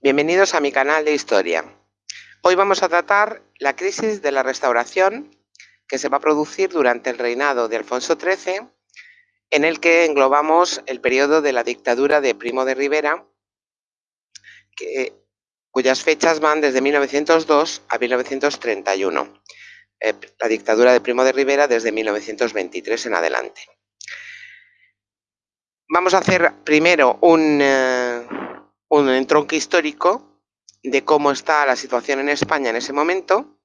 Bienvenidos a mi canal de historia. Hoy vamos a tratar la crisis de la restauración que se va a producir durante el reinado de Alfonso XIII, en el que englobamos el periodo de la dictadura de Primo de Rivera, cuyas fechas van desde 1902 a 1931. Eh, la dictadura de Primo de Rivera desde 1923 en adelante. Vamos a hacer primero un... Eh, un entronque histórico de cómo está la situación en España en ese momento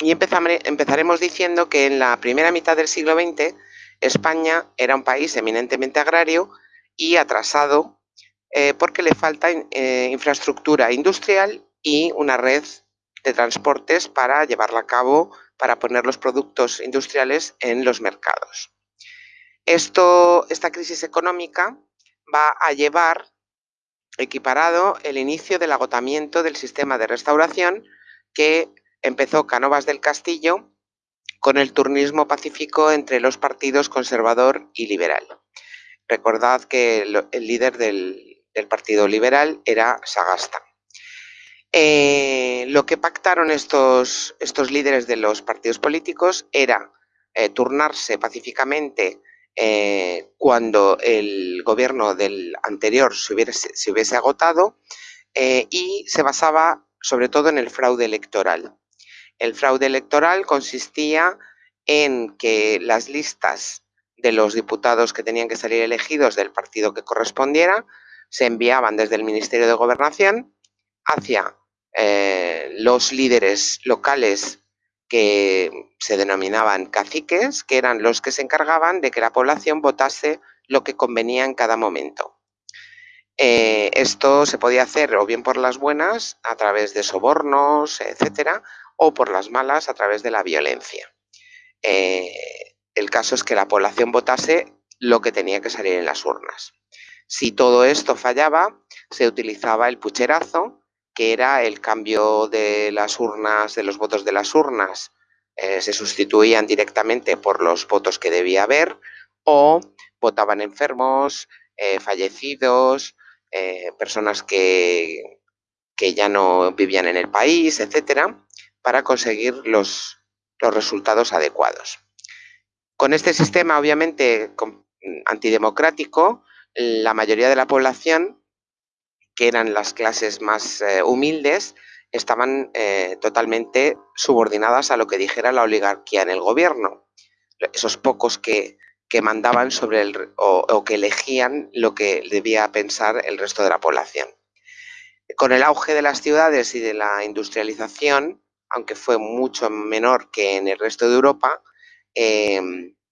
y empezaremos diciendo que en la primera mitad del siglo XX España era un país eminentemente agrario y atrasado eh, porque le falta eh, infraestructura industrial y una red de transportes para llevarla a cabo, para poner los productos industriales en los mercados. Esto, esta crisis económica va a llevar equiparado el inicio del agotamiento del sistema de restauración que empezó Canovas del Castillo con el turnismo pacífico entre los partidos conservador y liberal. Recordad que el líder del, Partido Liberal era Sagasta. Eh, lo que pactaron estos, estos, líderes de los partidos políticos era eh, turnarse pacíficamente eh, cuando el gobierno del anterior se hubiese, agotado eh, y se basaba sobre todo en el fraude electoral. El fraude electoral consistía en que las listas de los diputados que tenían que salir elegidos del partido que correspondiera se enviaban desde el Ministerio de Gobernación hacia eh, los líderes locales que se denominaban caciques, que eran los que se encargaban de que la población votase lo que convenía en cada momento. Eh, esto se podía hacer o bien por las buenas, a través de sobornos, etcétera, o por las malas, a través de la violencia. Eh, el caso es que la población votase lo que tenía que salir en las urnas. Si todo esto fallaba, se utilizaba el pucherazo, que era el cambio de las urnas, de los votos de las urnas, eh, se sustituían directamente por los votos que debía haber o votaban enfermos, eh, fallecidos, eh, personas que, que, ya no vivían en el país, etcétera, para conseguir los, los resultados adecuados. Con este sistema, obviamente, antidemocrático, la mayoría de la población que eran las clases más eh, humildes, estaban eh, totalmente subordinadas a lo que dijera la oligarquía en el gobierno. Esos pocos que, mandaban sobre el, o, que elegían lo que debía pensar el resto de la población. Con el auge de las ciudades y de la industrialización, aunque fue mucho menor que en el resto de Europa, eh,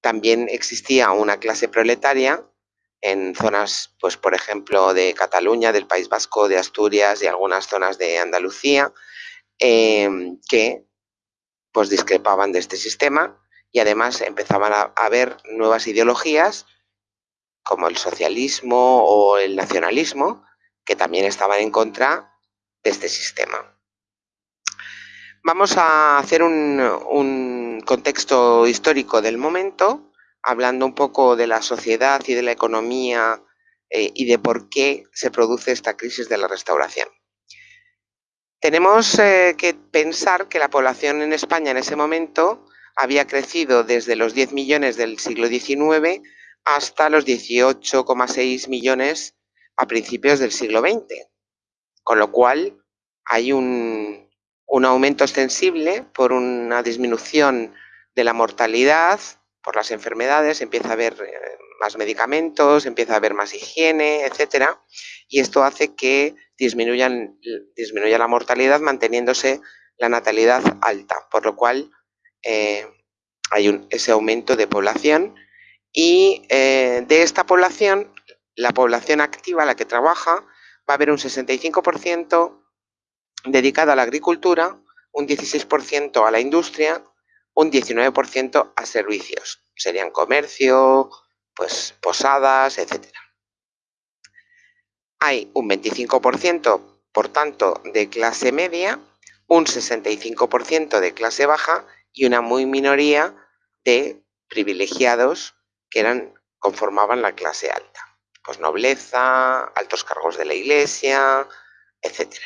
también existía una clase proletaria en zonas, pues por ejemplo, de Cataluña, del País Vasco, de Asturias y algunas zonas de Andalucía, em, que pues discrepaban de este sistema y además empezaban a haber nuevas ideologías como el socialismo o el nacionalismo, que también estaban en contra de este sistema. Vamos a hacer un, un contexto histórico del momento hablando un poco de la sociedad y de la economía eh, y de por qué se produce esta crisis de la restauración. Tenemos eh, que pensar que la población en España en ese momento había crecido desde los 10 millones del siglo XIX hasta los 18,6 millones a principios del siglo XX, con lo cual hay un, un aumento extensible por una disminución de la mortalidad, por las enfermedades, empieza a haber eh, más medicamentos, empieza a haber más higiene, etcétera, y esto hace que disminuyan, disminuya la mortalidad manteniéndose la natalidad alta, por lo cual eh, hay ese aumento de población y eh, de esta población, la población activa, la que trabaja, va a haber un 65% dedicado a la agricultura, un 16% a la industria, un 19% a servicios. Serían comercio, pues posadas, etc. Hay un 25%, por tanto, de clase media, un 65% de clase baja y una muy minoría de privilegiados que eran, conformaban la clase alta. Pues nobleza, altos cargos de la iglesia, etc.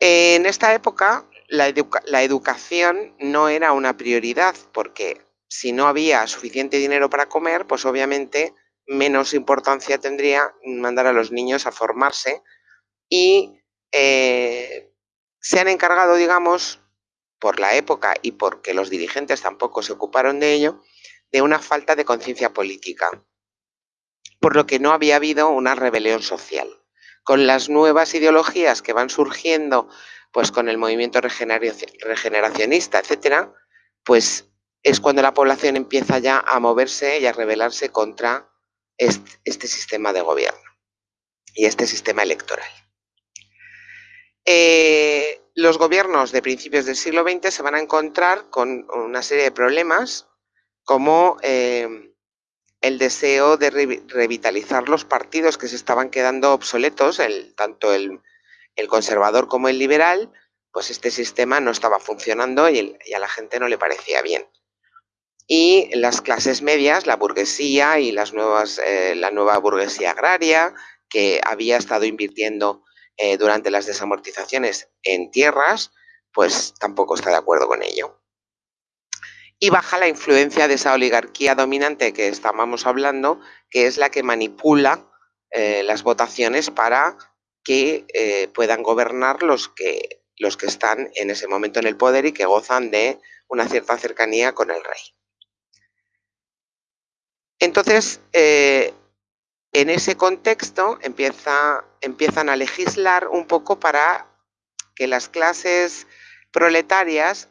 En esta época la, educación no era una prioridad porque si no había suficiente dinero para comer, pues obviamente menos importancia tendría mandar a los niños a formarse y eh, se han encargado, digamos, por la época y porque los dirigentes tampoco se ocuparon de ello, de una falta de conciencia política, por lo que no había habido una rebelión social. Con las nuevas ideologías que van surgiendo, pues con el movimiento regeneracionista, etcétera, pues es cuando la población empieza ya a moverse y a rebelarse contra este, sistema de gobierno y este sistema electoral. Eh, los gobiernos de principios del siglo XX se van a encontrar con una serie de problemas como eh, el deseo de revitalizar los partidos que se estaban quedando obsoletos, el, tanto el, conservador como el liberal, pues este sistema no estaba funcionando y, a la gente no le parecía bien. Y las clases medias, la burguesía y las nuevas, eh, la nueva burguesía agraria, que había estado invirtiendo eh, durante las desamortizaciones en tierras, pues tampoco está de acuerdo con ello. Y baja la influencia de esa oligarquía dominante que estábamos hablando, que es la que manipula eh, las votaciones para que eh, puedan gobernar los que, los que están en ese momento en el poder y que gozan de una cierta cercanía con el rey. Entonces, en ese contexto empiezan a legislar un poco para que las clases proletarias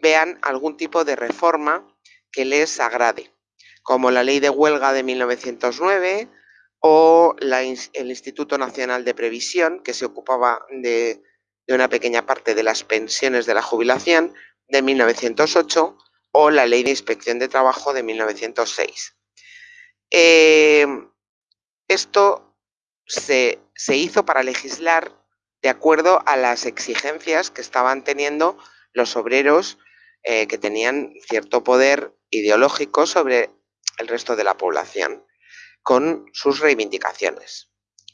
vean algún tipo de reforma que les agrade, como la ley de huelga de 1909 o el Instituto Nacional de Previsión, que se ocupaba de, una pequeña parte de las pensiones de la jubilación de 1908, o la ley de inspección de trabajo de 1906. Esto se, hizo para legislar de acuerdo a las exigencias que estaban teniendo los obreros eh, que tenían cierto poder ideológico sobre el resto de la población, con sus reivindicaciones.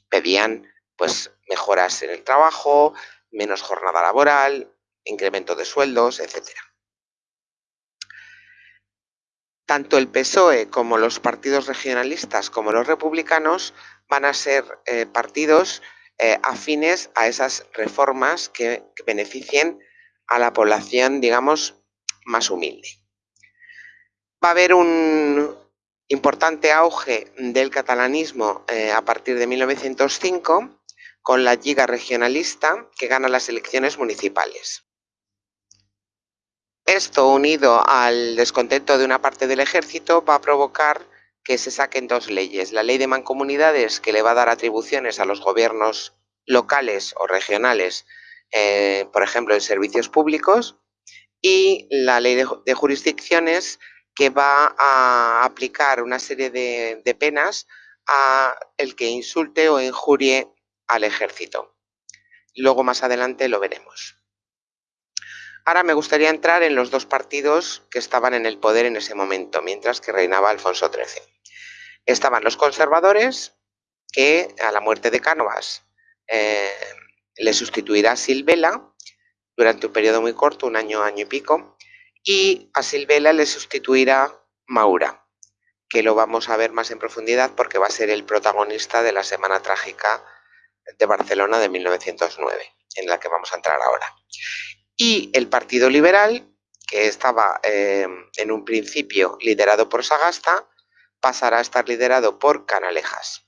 Pedían pues mejoras en el trabajo, menos jornada laboral, incremento de sueldos, etcétera tanto el PSOE como los partidos regionalistas como los republicanos van a ser eh, partidos eh, afines a esas reformas que, beneficien a la población, digamos, más humilde. Va a haber un importante auge del catalanismo eh, a partir de 1905 con la Liga Regionalista que gana las elecciones municipales. Esto, unido al descontento de una parte del ejército, va a provocar que se saquen dos leyes. La ley de mancomunidades, que le va a dar atribuciones a los gobiernos locales o regionales, eh, por ejemplo, en servicios públicos, y la ley de, jurisdicciones, que va a aplicar una serie de, penas a el que insulte o injurie al ejército. Luego más adelante lo veremos. Ahora me gustaría entrar en los dos partidos que estaban en el poder en ese momento, mientras que reinaba Alfonso XIII. Estaban los conservadores, que a la muerte de Cánovas eh, le sustituirá Silvela durante un periodo muy corto, un año, año y pico, y a Silvela le sustituirá Maura, que lo vamos a ver más en profundidad porque va a ser el protagonista de la Semana Trágica de Barcelona de 1909, en la que vamos a entrar ahora y el Partido Liberal, que estaba eh, en un principio liderado por Sagasta, pasará a estar liderado por Canalejas.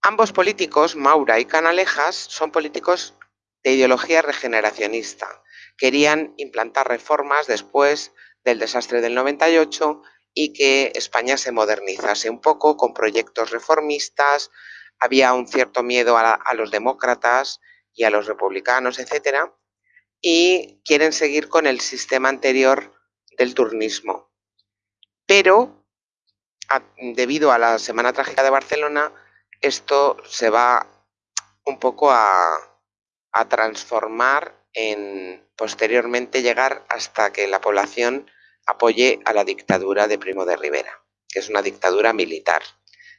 Ambos políticos, Maura y Canalejas, son políticos de ideología regeneracionista. Querían implantar reformas después del desastre del 98 y que España se modernizase un poco con proyectos reformistas. Había un cierto miedo a, los demócratas y a los republicanos, etcétera, y quieren seguir con el sistema anterior del turnismo. Pero, debido a la Semana Trágica de Barcelona, esto se va un poco a, a transformar en posteriormente llegar hasta que la población apoye a la dictadura de Primo de Rivera, que es una dictadura militar,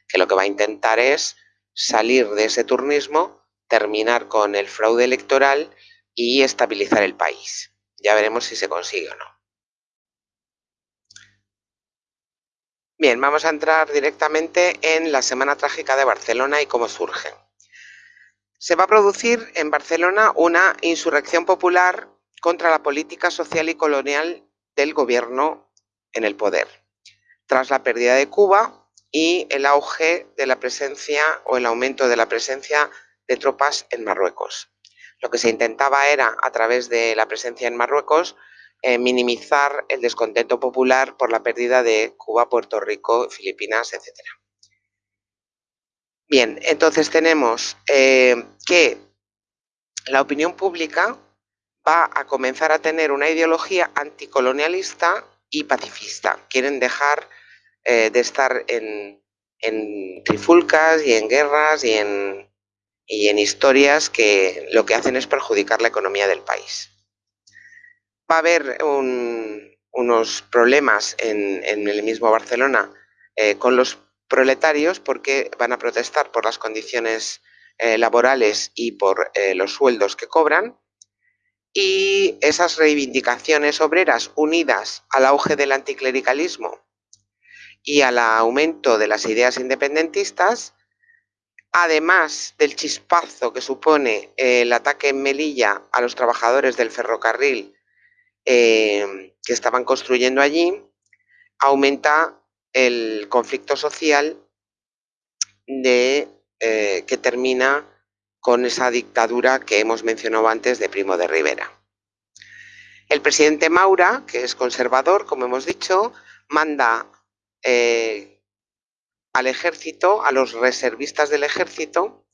que lo que va a intentar es salir de ese turnismo, terminar con el fraude electoral y estabilizar el país. Ya veremos si se consigue o no. Bien, vamos a entrar directamente en la Semana Trágica de Barcelona y cómo surge. Se va a producir en Barcelona una insurrección popular contra la política social y colonial del gobierno en el poder, tras la pérdida de Cuba y el auge de la presencia o el aumento de la presencia de tropas en Marruecos. Lo que se intentaba era, a través de la presencia en Marruecos, eh, minimizar el descontento popular por la pérdida de Cuba, Puerto Rico, Filipinas, etc. Bien, entonces tenemos eh, que la opinión pública va a comenzar a tener una ideología anticolonialista y pacifista. Quieren dejar eh, de estar en, en, trifulcas y en guerras y en, y en historias que lo que hacen es perjudicar la economía del país va a haber unos problemas en, el mismo Barcelona eh, con los proletarios porque van a protestar por las condiciones eh, laborales y por eh, los sueldos que cobran. Y esas reivindicaciones obreras unidas al auge del anticlericalismo y al aumento de las ideas independentistas, además del chispazo que supone el ataque en Melilla a los trabajadores del ferrocarril eh, que estaban construyendo allí, aumenta el conflicto social de, eh, que termina con esa dictadura que hemos mencionado antes de Primo de Rivera. El presidente Maura, que es conservador, como hemos dicho, manda eh, al ejército, a los reservistas del ejército,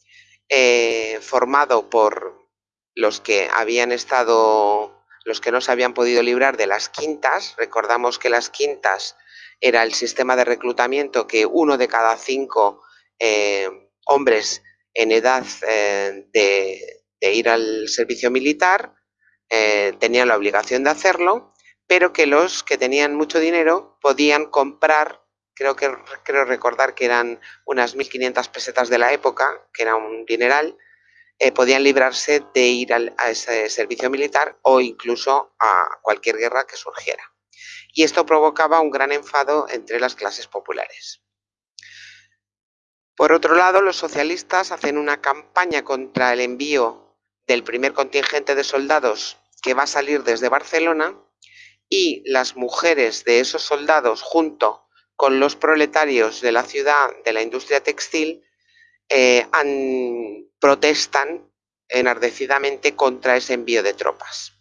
formado por los que habían estado los que no se habían podido librar de las quintas. Recordamos que las quintas era el sistema de reclutamiento que uno de cada cinco eh, hombres en edad eh, de, ir al servicio militar eh, tenían la obligación de hacerlo, pero que los que tenían mucho dinero podían comprar, creo que creo recordar que eran unas 1.500 pesetas de la época, que era un dineral, eh, podían librarse de ir a ese servicio militar o incluso a cualquier guerra que surgiera. Y esto provocaba un gran enfado entre las clases populares. Por otro lado, los socialistas hacen una campaña contra el envío del primer contingente de soldados que va a salir desde Barcelona y las mujeres de esos soldados junto con los proletarios de la ciudad de la industria textil eh, protestan enardecidamente contra ese envío de tropas.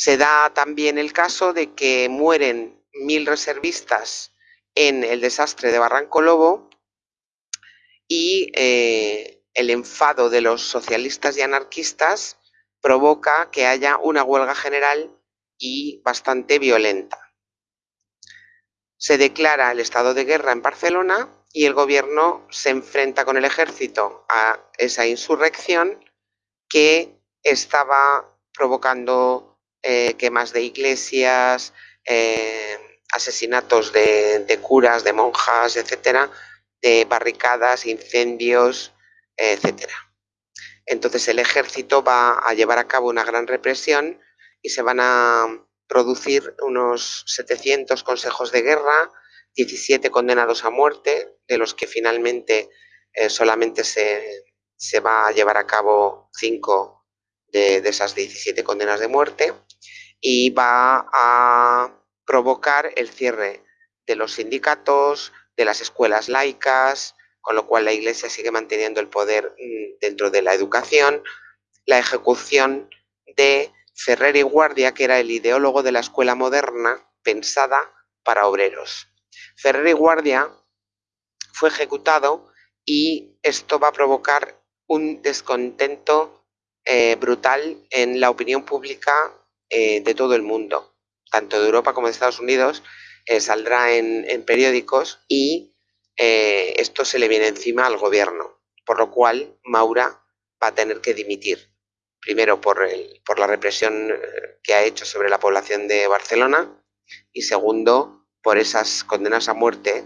Se da también el caso de que mueren mil reservistas en el desastre de Barranco Lobo y eh, el enfado de los socialistas y anarquistas provoca que haya una huelga general y bastante violenta. Se declara el estado de guerra en Barcelona y el gobierno se enfrenta con el ejército a esa insurrección que estaba provocando eh, quemas de iglesias, eh, asesinatos de, curas, de monjas, etcétera, de barricadas, incendios, etcétera. Entonces el ejército va a llevar a cabo una gran represión y se van a producir unos 700 consejos de guerra, 17 condenados a muerte, de los que finalmente eh, solamente se, va a llevar a cabo 5 de, esas 17 condenas de muerte y va a provocar el cierre de los sindicatos, de las escuelas laicas, con lo cual la Iglesia sigue manteniendo el poder mm, dentro de la educación, la ejecución de Ferrer y Guardia, que era el ideólogo de la escuela moderna pensada para obreros. Ferrer y Guardia fue ejecutado y esto va a provocar un descontento eh, brutal en la opinión pública eh, de todo el mundo, tanto de Europa como de Estados Unidos, eh, saldrá en, periódicos y esto se le viene encima al gobierno, por lo cual Maura va a tener que dimitir, primero por, por la represión que ha hecho sobre la población de Barcelona y segundo por esas condenas a muerte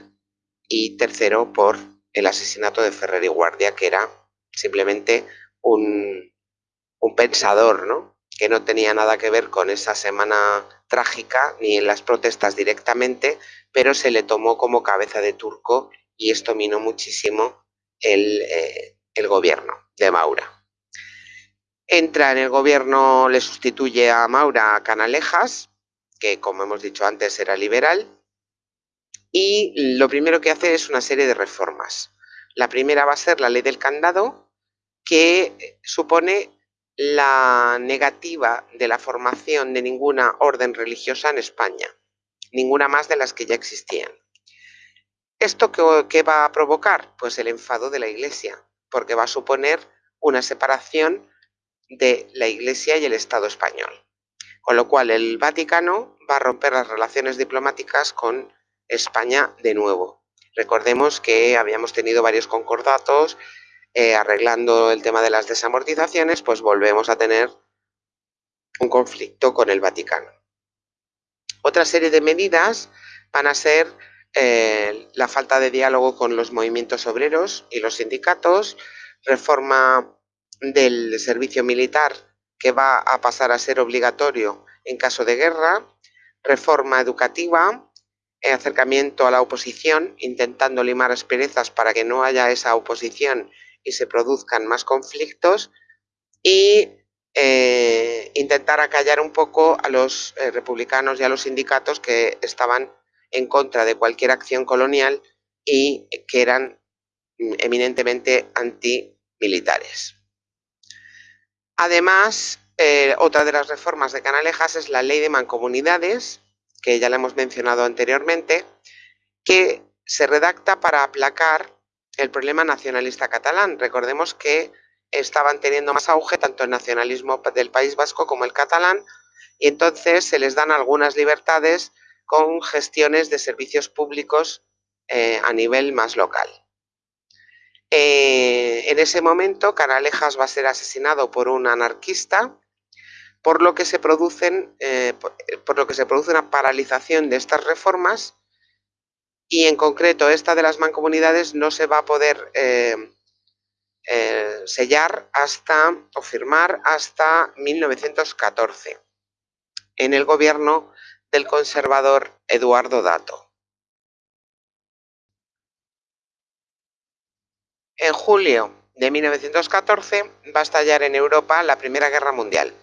y tercero por el asesinato de Ferrer y Guardia, que era simplemente un, un pensador, ¿no? que no tenía nada que ver con esa semana trágica ni en las protestas directamente, pero se le tomó como cabeza de turco y esto minó muchísimo el, eh, el gobierno de Maura. Entra en el gobierno, le sustituye a Maura Canalejas, que como hemos dicho antes era liberal, y lo primero que hace es una serie de reformas. La primera va a ser la ley del candado, que supone la negativa de la formación de ninguna orden religiosa en España, ninguna más de las que ya existían. ¿Esto qué, va a provocar? Pues el enfado de la Iglesia, porque va a suponer una separación de la Iglesia y el Estado español. Con lo cual el Vaticano va a romper las relaciones diplomáticas con España de nuevo. Recordemos que habíamos tenido varios concordatos eh, arreglando el tema de las desamortizaciones, pues volvemos a tener un conflicto con el Vaticano. Otra serie de medidas van a ser eh, la falta de diálogo con los movimientos obreros y los sindicatos, reforma del servicio militar que va a pasar a ser obligatorio en caso de guerra, reforma educativa, eh, acercamiento a la oposición, intentando limar asperezas para que no haya esa oposición y se produzcan más conflictos y eh, intentar acallar un poco a los eh, republicanos y a los sindicatos que estaban en contra de cualquier acción colonial y que eran mm, eminentemente antimilitares. Además, eh, otra de las reformas de Canalejas es la ley de mancomunidades, que ya la hemos mencionado anteriormente, que se redacta para aplacar el problema nacionalista catalán. Recordemos que estaban teniendo más auge tanto el nacionalismo del País Vasco como el catalán y entonces se les dan algunas libertades con gestiones de servicios públicos eh, a nivel más local. Eh, en ese momento, Canalejas va a ser asesinado por un anarquista, por lo que se producen, eh, por lo que se produce una paralización de estas reformas y en concreto esta de las mancomunidades no se va a poder eh, eh, sellar hasta o firmar hasta 1914 en el gobierno del conservador Eduardo Dato. En julio de 1914 va a estallar en Europa la Primera Guerra Mundial,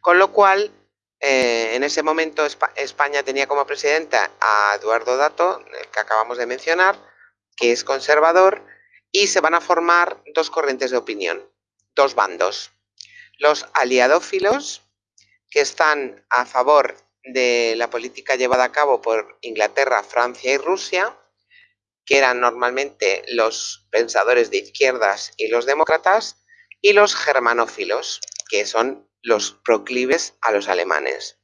con lo cual eh, en ese momento España tenía como presidenta a Eduardo Dato, el que acabamos de mencionar, que es conservador, y se van a formar dos corrientes de opinión, dos bandos. Los aliadófilos, que están a favor de la política llevada a cabo por Inglaterra, Francia y Rusia, que eran normalmente los pensadores de izquierdas y los demócratas, y los germanófilos, que son los proclives a los alemanes,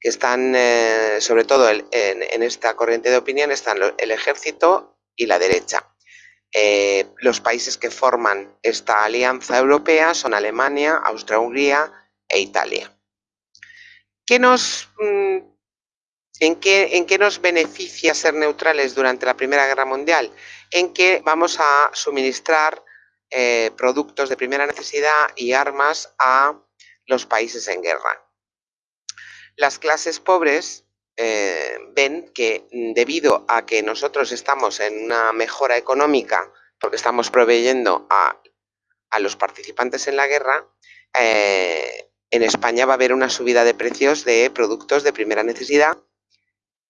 que están, eh, sobre todo en, esta corriente de opinión, están el ejército y la derecha. Eh, los países que forman esta alianza europea son Alemania, Austria-Hungría e Italia. ¿Qué nos, mm, en, qué, ¿En qué nos beneficia ser neutrales durante la Primera Guerra Mundial? En que vamos a suministrar eh, productos de primera necesidad y armas a los países en guerra. Las clases pobres eh, ven que mm, debido a que nosotros estamos en una mejora económica, porque estamos proveyendo a, los participantes en la guerra, eh, en España va a haber una subida de precios de productos de primera necesidad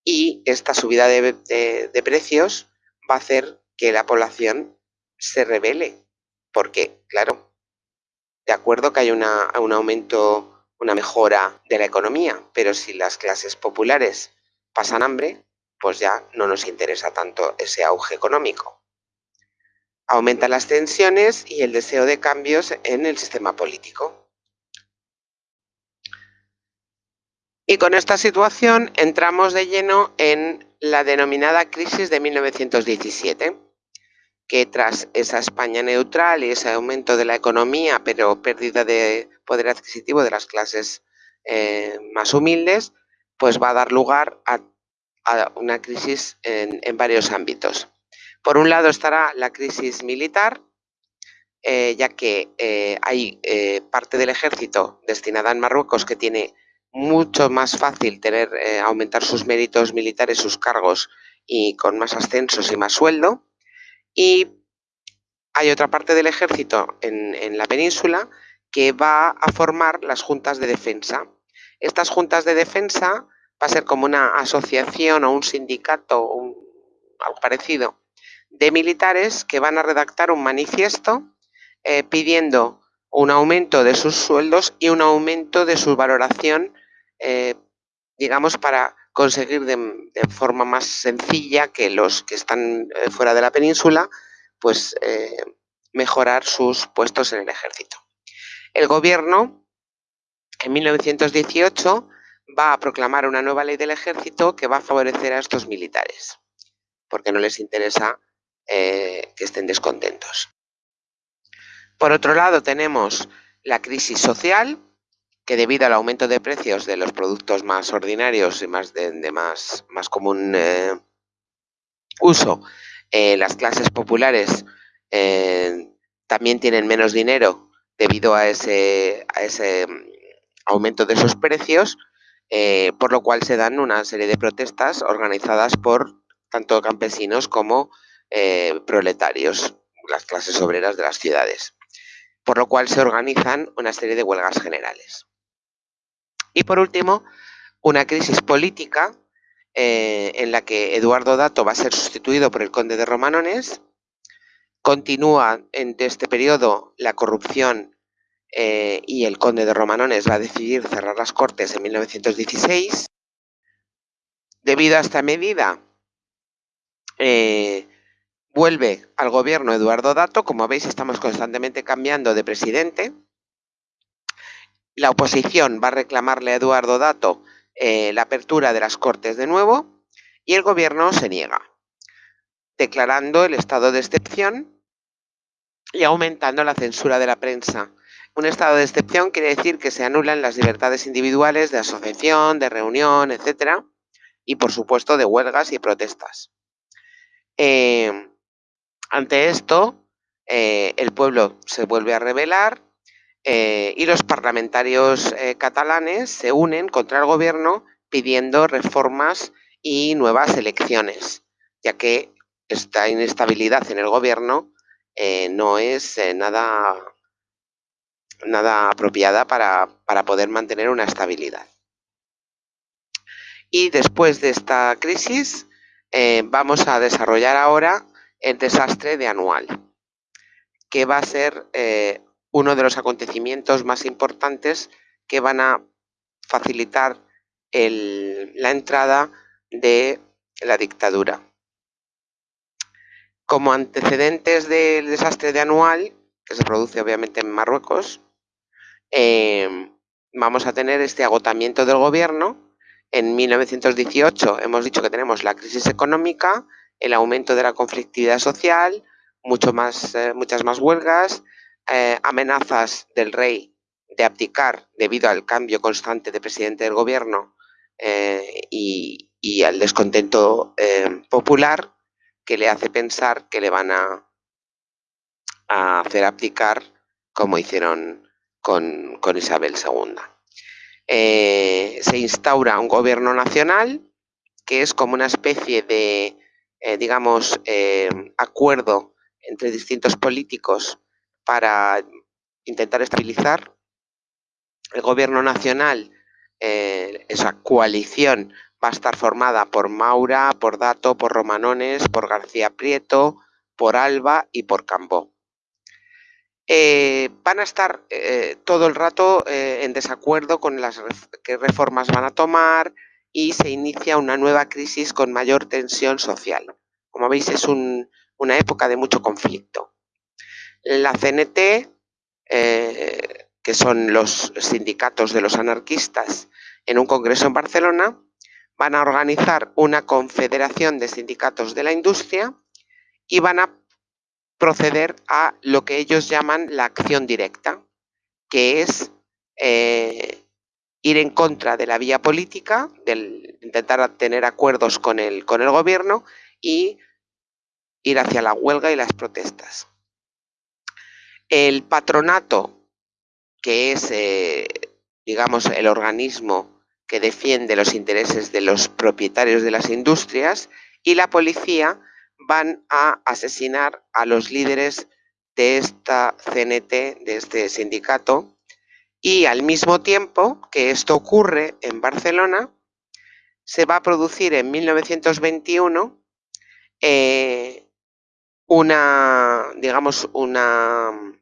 y esta subida de precios va a hacer que la población se revele, porque, claro, de acuerdo que hay un aumento, una mejora de la economía, pero si las clases populares pasan hambre, pues ya no nos interesa tanto ese auge económico. Aumentan las tensiones y el deseo de cambios en el sistema político. Y con esta situación entramos de lleno en la denominada crisis de 1917 que tras esa España neutral y ese aumento de la economía, pero pérdida de poder adquisitivo de las clases eh, más humildes, pues va a dar lugar a, una crisis en, varios ámbitos. Por un lado estará la crisis militar, eh, ya que eh, hay parte del ejército destinada en Marruecos que tiene mucho más fácil tener aumentar sus méritos militares, sus cargos y con más ascensos y más sueldo. Y hay otra parte del ejército en, la península que va a formar las juntas de defensa. Estas juntas de defensa va a ser como una asociación o un sindicato o algo parecido de militares que van a redactar un manifiesto eh, pidiendo un aumento de sus sueldos y un aumento de su valoración, eh, digamos, para conseguir de, forma más sencilla que los que están eh, fuera de la península, pues mejorar sus puestos en el ejército. El gobierno, en 1918, va a proclamar una nueva ley del ejército que va a favorecer a estos militares, porque no les interesa que estén descontentos. Por otro lado, tenemos la crisis social, que debido al aumento de precios de los productos más ordinarios y más de, más, más, común eh, uso, eh, las clases populares eh, también tienen menos dinero debido a ese, a ese mm, aumento de esos precios, por lo cual se dan una serie de protestas organizadas por tanto campesinos como proletarios, las clases obreras de las ciudades por lo cual se organizan una serie de huelgas generales. Y por último, una crisis política eh, en la que Eduardo Dato va a ser sustituido por el conde de Romanones. Continúa en este periodo la corrupción eh, y el conde de Romanones va a decidir cerrar las cortes en 1916. Debido a esta medida, eh, Vuelve al gobierno Eduardo Dato, como veis estamos constantemente cambiando de presidente. La oposición va a reclamarle a Eduardo Dato eh, la apertura de las Cortes de nuevo y el gobierno se niega, declarando el estado de excepción y aumentando la censura de la prensa. Un estado de excepción quiere decir que se anulan las libertades individuales de asociación, de reunión, etc. Y por supuesto de huelgas y protestas. Eh, ante esto, eh, el pueblo se vuelve a rebelar eh, y los parlamentarios eh, catalanes se unen contra el gobierno pidiendo reformas y nuevas elecciones, ya que esta inestabilidad en el gobierno no es nada, nada apropiada para, para poder mantener una estabilidad. Y después de esta crisis, vamos a desarrollar ahora el desastre de Anual, que va a ser eh, uno de los acontecimientos más importantes que van a facilitar la entrada de la dictadura. Como antecedentes del desastre de Anual, que se produce obviamente en Marruecos, em, vamos a tener este agotamiento del gobierno. En 1918 hemos dicho que tenemos la crisis económica, el aumento de la conflictividad social, eh, muchas más huelgas, eh, amenazas del rey de abdicar debido al cambio constante de presidente del gobierno eh, y, al descontento popular que le hace pensar que le van a, hacer abdicar como hicieron con, con Isabel II. se instaura un gobierno nacional que es como una especie de eh, digamos, eh, acuerdo entre distintos políticos para intentar estabilizar. El gobierno nacional, eh, esa coalición, va a estar formada por Maura, por Dato, por Romanones, por García Prieto, por Alba y por Cambó. van a estar todo el rato en desacuerdo con las qué reformas van a tomar, y se inicia una nueva crisis con mayor tensión social. Como veis, es una época de mucho conflicto. La CNT, eh, que son los sindicatos de los anarquistas, en un congreso en Barcelona, van a organizar una confederación de sindicatos de la industria y van a proceder a lo que ellos llaman la acción directa, que es eh, ir en contra de la vía política, del intentar tener acuerdos con el, con el gobierno y ir hacia la huelga y las protestas. El patronato, que es, eh, digamos, el organismo que defiende los intereses de los propietarios de las industrias, y la policía van a asesinar a los líderes de esta CNT, de este sindicato, y al mismo tiempo que esto ocurre en Barcelona, se va a producir en 1921 eh, una, digamos, una,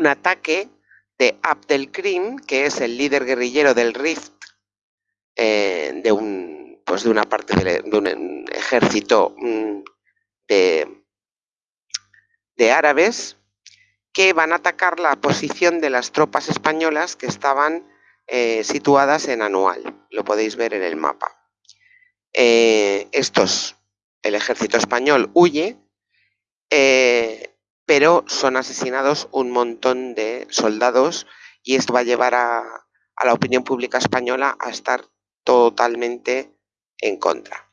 un ataque de Abdelkrim, que es el líder guerrillero del Rift, eh, de, un, pues de una parte de, un ejército mm, de, de árabes, que van a atacar la posición de las tropas españolas que estaban eh, situadas en Anual. Lo podéis ver en el mapa. Eh, estos, el ejército español huye, pero son asesinados un montón de soldados y esto va a llevar a, la opinión pública española a estar totalmente en contra.